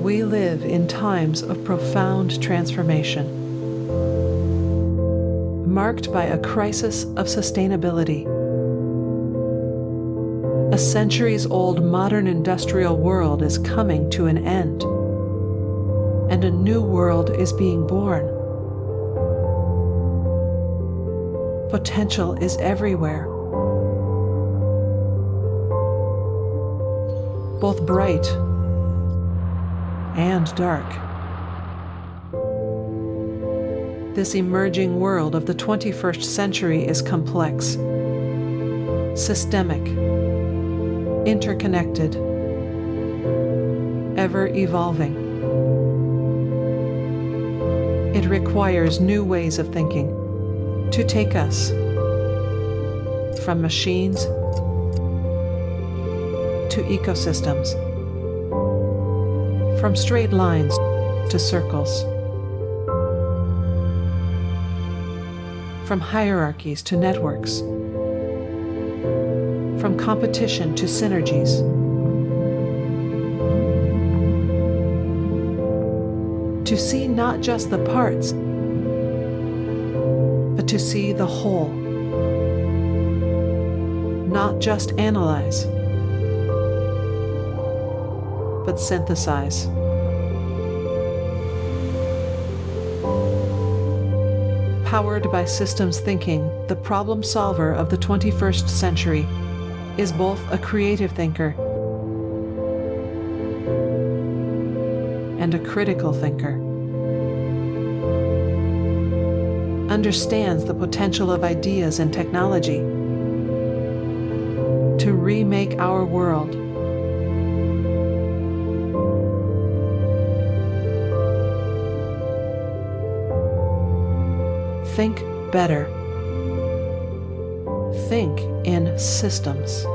We live in times of profound transformation, marked by a crisis of sustainability. A centuries old modern industrial world is coming to an end, and a new world is being born. Potential is everywhere, both bright and dark. This emerging world of the 21st century is complex, systemic, interconnected, ever evolving. It requires new ways of thinking to take us from machines to ecosystems, from straight lines to circles, from hierarchies to networks, from competition to synergies. To see not just the parts, but to see the whole. Not just analyze, but synthesize. Powered by systems thinking, the problem solver of the 21st century is both a creative thinker and a critical thinker. Understands the potential of ideas and technology to remake our world Think better. Think in systems.